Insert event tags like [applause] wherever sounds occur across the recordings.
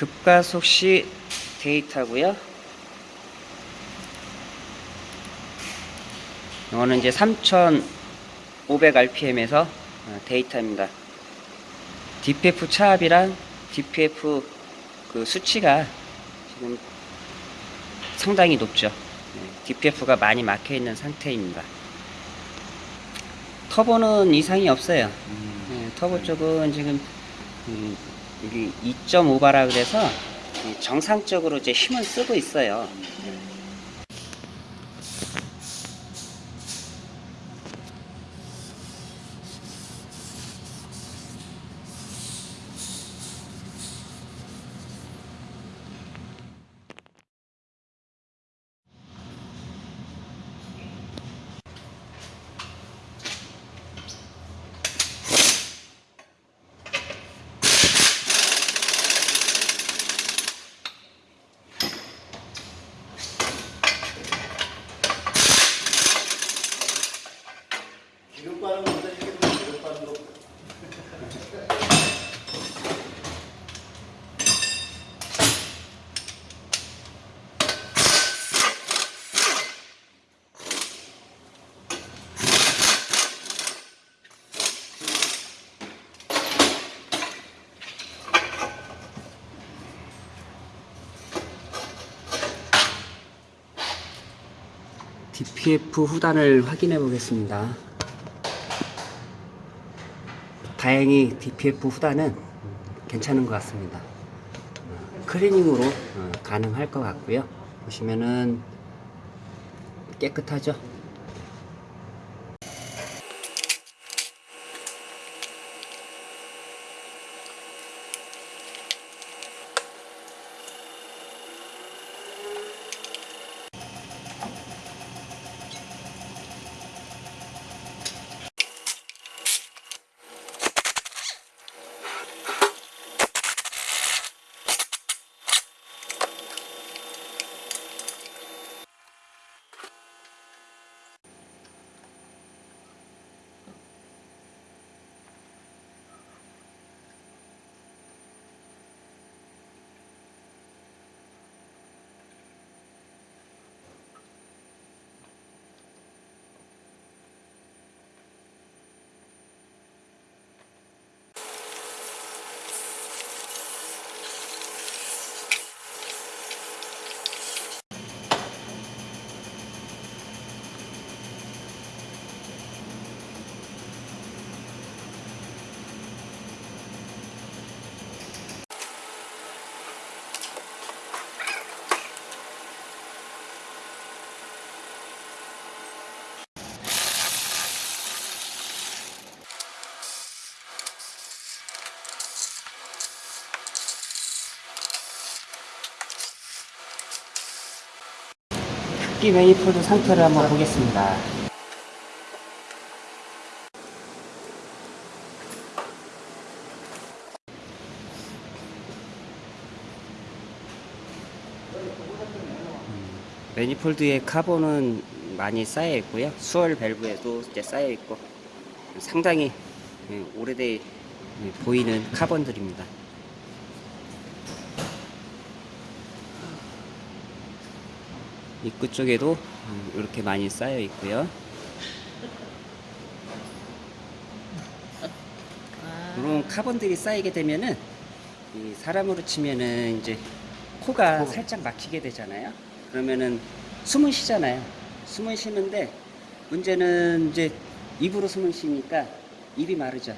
급가속 시 데이터고요. 이거는 이제 3500rpm에서 어, 데이터입니다. DPF 차압이랑 DPF 그 수치가 지금 상당히 높죠. DPF가 많이 막혀 있는 상태입니다. 터보는 이상이 없어요. 네, 터보 쪽은 지금 음, 여기 2.5바라 그래서 이 정상적으로 이제 힘을 쓰고 있어요. DPF 후단을 확인해 보겠습니다. 다행히 DPF 후단은 괜찮은 것 같습니다. 클리닝으로 어, 가능할 것 같고요. 보시면은 깨끗하죠? 흡기 매니폴드 상태를 한번 보겠습니다. 매니폴드의 카본은 많이 쌓여 있고요. 수월 밸브에도 이제 쌓여 있고 상당히 예, 오래돼 예, 보이는 카본들입니다. 입구 쪽에도 음, 이렇게 많이 쌓여 있고요. 이런 카본들이 쌓이게 되면은 이 사람으로 치면은 이제 코가 살짝 막히게 되잖아요. 그러면은 숨을 쉬잖아요. 숨을 쉬는데 문제는 이제 입으로 숨을 쉬니까 입이 마르죠.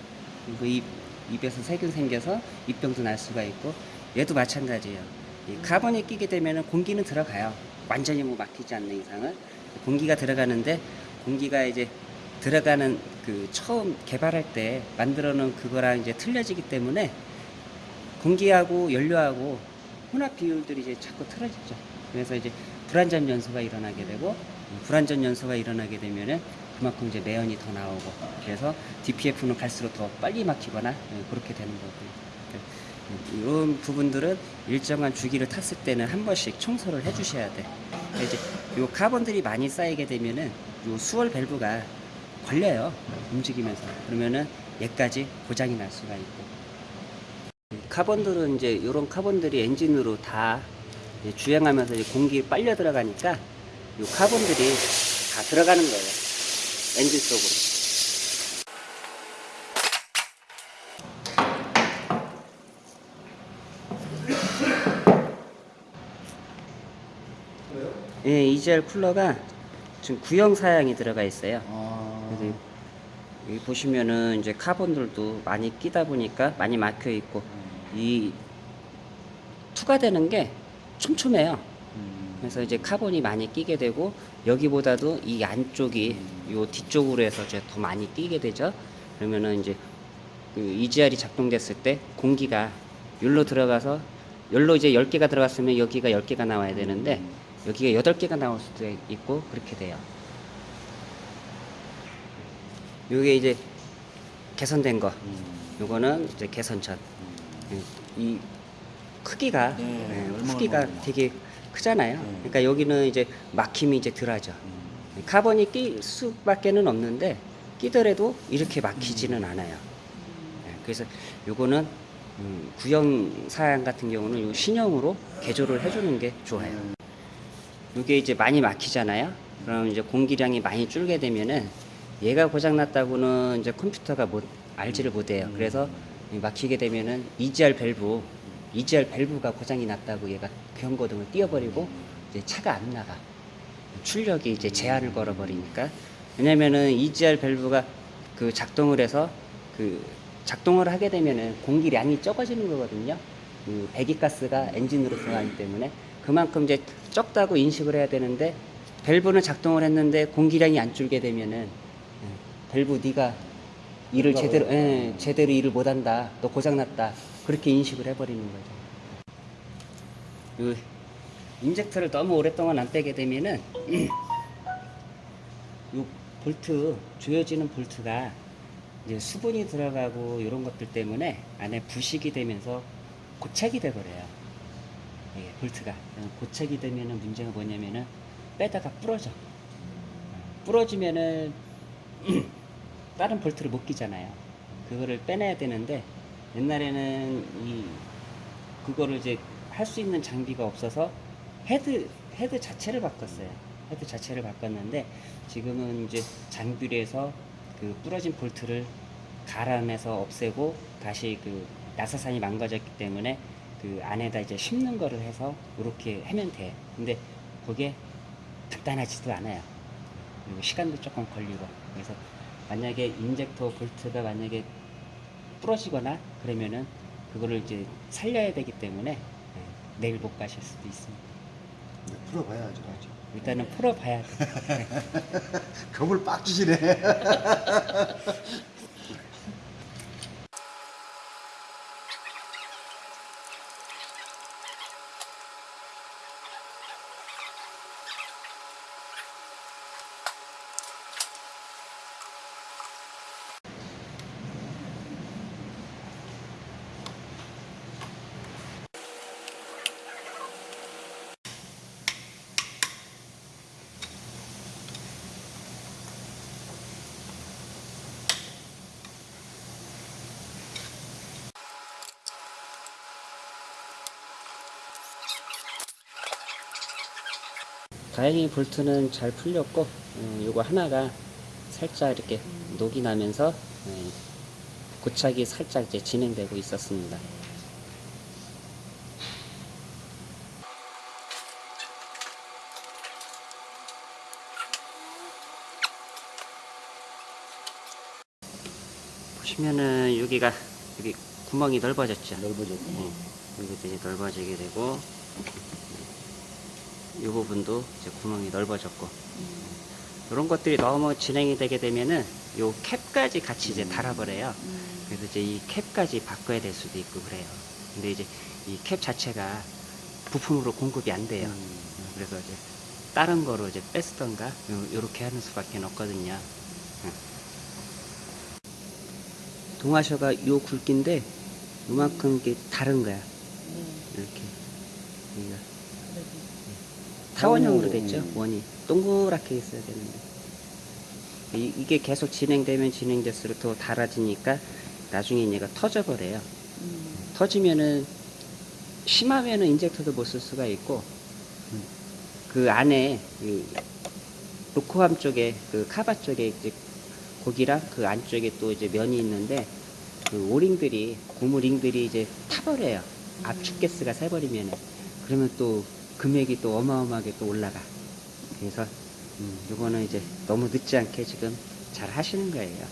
그리고 입, 입에서 세균 생겨서 입병도 날 수가 있고 얘도 마찬가지예요. 이 카본이 끼게 되면은 공기는 들어가요. 완전히 뭐 막히지 않는 이상은 공기가 들어가는데 공기가 이제 들어가는 그 처음 개발할 때 만들어 놓은 그거랑 이제 틀려지기 때문에 공기하고 연료하고 혼합 비율들이 이제 자꾸 틀어지죠. 그래서 이제 불완전 연소가 일어나게 되고 불완전 연소가 일어나게 되면은 그만큼 이제 매연이 더 나오고 그래서 DPF는 갈수록 더 빨리 막히거나 예, 그렇게 되는 거고요. 이런 부분들은 일정한 주기를 탔을 때는 한 번씩 청소를 해 주셔야 돼. 이제 요 카본들이 많이 쌓이게 되면은 요 swirl 밸브가 걸려요. 움직이면서 그러면은 얘까지 고장이 날 수가 있고 카본들은 이제 이런 카본들이 엔진으로 다 주행하면서 공기 빨려 들어가니까 이 카본들이 다 들어가는 거예요. 엔진 속으로. 그래요? 예, EGR 쿨러가 지금 구형 사양이 들어가 있어요. 아. 그래서 여기 보시면은 이제 카본들도 많이 끼다 보니까 많이 막혀 있고 이 투과되는 게 촘촘해요. 음. 그래서 이제 카본이 많이 끼게 되고 여기보다도 이 안쪽이 요 뒤쪽으로 해서 이제 더 많이 끼게 되죠. 그러면은 이제 그 EGR이 작동됐을 때 공기가 열로 들어가서 열로 이제 10개가 들어갔으면 여기가 10개가 나와야 되는데 여기가 8개가 나올 수도 있고 그렇게 돼요. 요게 이제 개선된 거. 음. 요거는 이제 개선전. 이 크기가 네, 예, 얼마나 크기가. 되게 크잖아요. 네. 그러니까 여기는 이제 막힘이 이제 덜하죠. 음. 카본이 낄 수밖에는 없는데 끼더라도 이렇게 막히지는 않아요. 예, 그래서 요거는 음, 구형 사양 같은 경우는 요 신형으로 개조를 해주는 게 좋아요. 이게 이제 많이 막히잖아요. 그럼 이제 공기량이 많이 줄게 되면은 얘가 고장 났다고는 이제 컴퓨터가 못 알지를 못해요. 그래서 이 막히게 되면은 EGR 밸브, EGR 밸브가 고장이 났다고 얘가 경고등을 띄워버리고 이제 차가 안 나가. 출력이 이제 제한을 걸어버리니까. 왜냐면은 EGR 밸브가 그 작동을 해서 그 작동을 하게 되면은 공기량이 적어지는 거거든요. 그 배기가스가 엔진으로 들어가기 때문에 그만큼 이제 적다고 인식을 해야 되는데 밸브는 작동을 했는데 공기량이 안 줄게 되면은 예, 밸브 네가 일을 제대로 예, 제대로 일을 못한다. 너 고장났다. 그렇게 인식을 해버리는 거죠. 요 인젝터를 너무 오랫동안 안 빼게 되면은 [clears throat] 요 볼트 조여지는 볼트가 이제 수분이 들어가고 이런 것들 때문에 안에 부식이 되면서 고착이 돼 버려요. 예, 볼트가 고착이 되면은 문제가 뭐냐면은 빼다가 부러져. 부러지면은 [clears throat] 다른 볼트를 못 끼잖아요. 그거를 빼내야 되는데 옛날에는 이 그거를 이제 할 수 있는 장비가 없어서 헤드 헤드 자체를 바꿨어요. 헤드 자체를 바꿨는데 지금은 이제 장비를 해서 그 부러진 볼트를 갈아내서 없애고 다시 그 나사산이 망가졌기 때문에 그 안에다 이제 심는 거를 해서 이렇게 하면 돼. 근데 그게 간단하지도 않아요. 그리고 시간도 조금 걸리고 그래서 만약에 인젝터 볼트가 만약에 부러지거나 그러면은 그거를 이제 살려야 되기 때문에 예, 내일 못 가실 수도 있습니다. 네, 풀어봐야죠. 일단은 풀어봐야 돼. [laughs] 겁을 빡 주시네. [laughs] 다행히 볼트는 잘 풀렸고 어, 요거 하나가 살짝 이렇게 녹이 나면서 예, 고착이 살짝 이제 진행되고 있었습니다. 보시면은 여기가 여기 구멍이 넓어졌죠. 넓어졌고. 네. 여기도 이제 넓어지게 되고 이 부분도 이제 구멍이 넓어졌고 이런 것들이 너무 진행이 되게 되면은 요 캡까지 같이 이제 달아버려요. 그래서 이제 이 캡까지 바꿔야 될 수도 있고 그래요. 근데 이제 이 캡 자체가 부품으로 공급이 안 돼요. 그래서 이제 다른 거로 이제 뺐던가 요렇게 하는 수밖에 없거든요. 응. 동아셔가 요 굵기인데 요만큼 이게 다른 거야. 이렇게 여기가 타원형으로 됐죠 원이. 동그랗게 있어야 되는데. 이, 이게 계속 진행되면 진행될수록 더 달아지니까 나중에 얘가 터져버려요. 터지면은 심하면은 인젝터도 못 쓸 수가 있고 음, 그 안에 그 로코함 쪽에 그 카바 쪽에 이제 고기랑 그 안쪽에 또 이제 면이 있는데 그 오링들이 고무링들이 이제 타버려요. 압축 가스가 새버리면은. 그러면 또 금액이 또 어마어마하게 또 올라가. 그래서 음, 요거는 이제 너무 늦지 않게 지금 잘 하시는 거예요.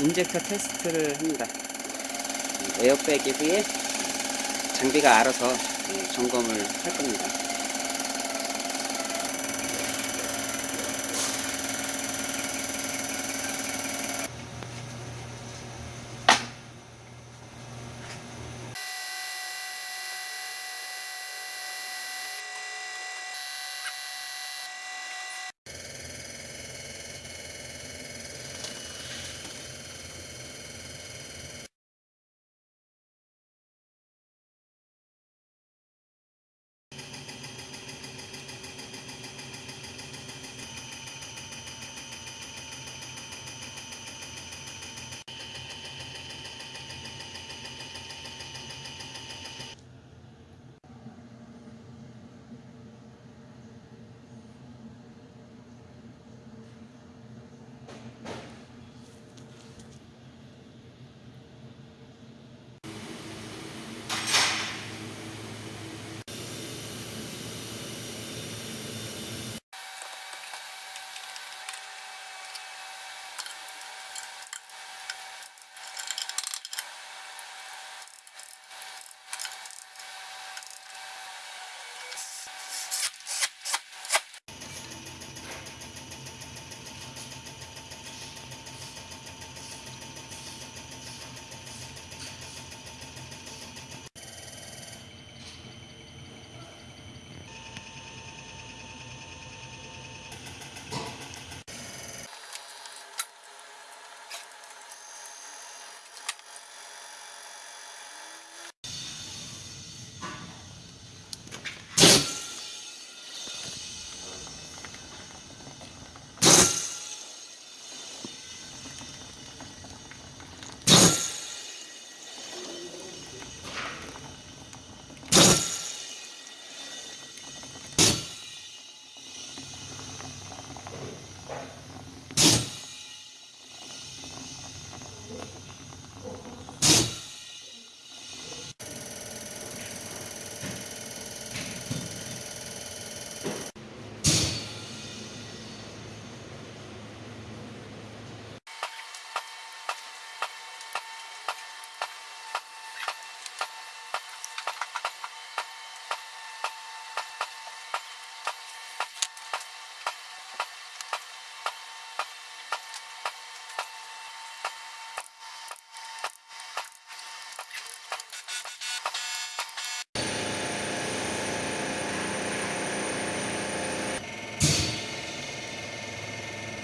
인젝터 테스트를 합니다. 에어백 이후에 장비가 알아서 예, 점검을 할 겁니다.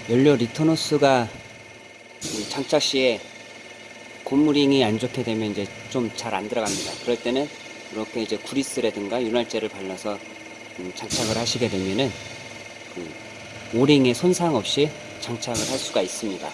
연료 리턴 호스가 장착 시에 고무링이 안 좋게 되면 이제 좀 잘 안 들어갑니다. 그럴 때는 이렇게 이제 구리스라든가 윤활제를 발라서 음, 장착을 하시게 되면은 그 오링에 손상 없이 장착을 할 수가 있습니다.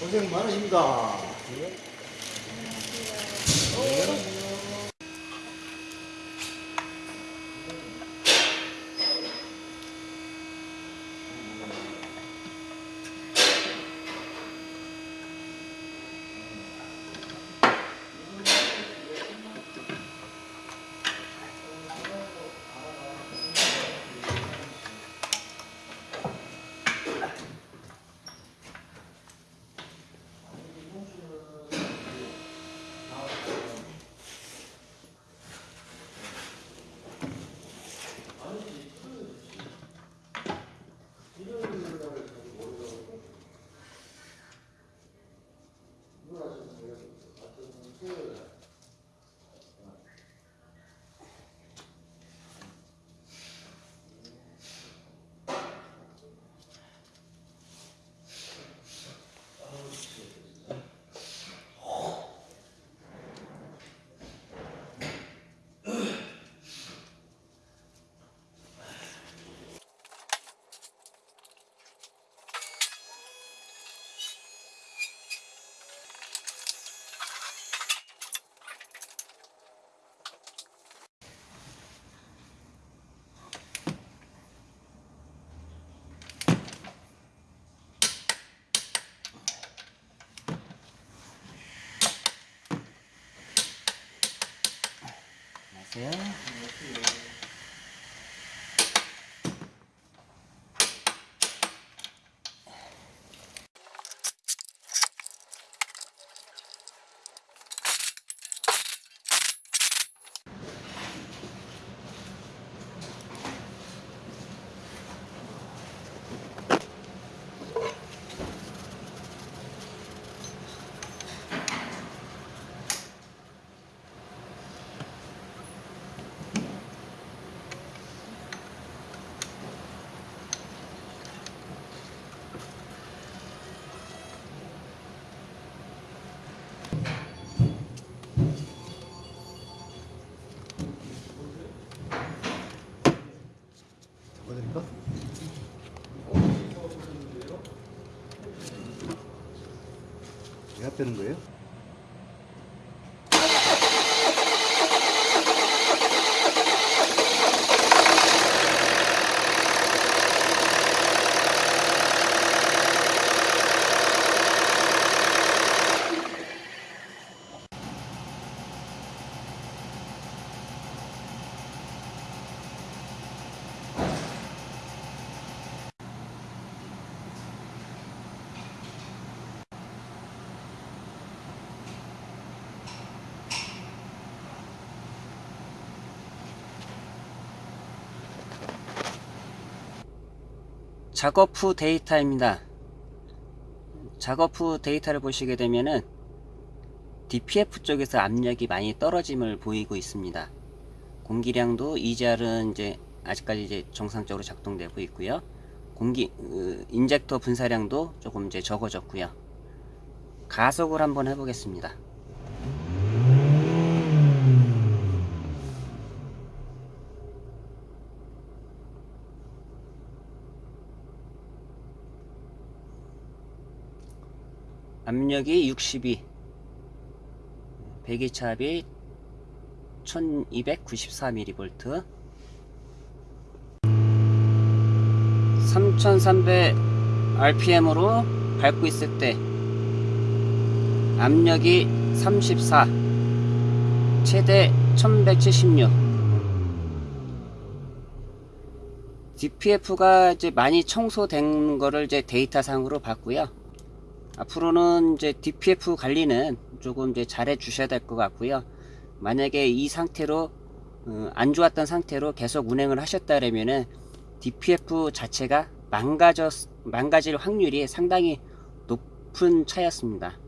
고생 많으십니다. Yeah. 빼는 거예요? 작업 후 데이터입니다. 작업 후 데이터를 보시게 되면은 DPF 쪽에서 압력이 많이 떨어짐을 보이고 있습니다. 공기량도 EGR은 이제 아직까지 이제 정상적으로 작동되고 있고요. 공기 으, 인젝터 분사량도 조금 이제 적어졌고요. 가속을 한번 해보겠습니다. 압력이 62 배기차압이 1294mV 3300 rpm으로 밟고 있을 때 압력이 34 최대 1176 DPF가 이제 많이 청소된 거를 이제 데이터상으로 봤고요. 앞으로는 이제 DPF 관리는 조금 이제 잘해 주셔야 될 것 같고요. 만약에 이 상태로 어, 안 좋았던 상태로 계속 운행을 하셨다면은 DPF 자체가 망가져 망가질 확률이 상당히 높은 차였습니다.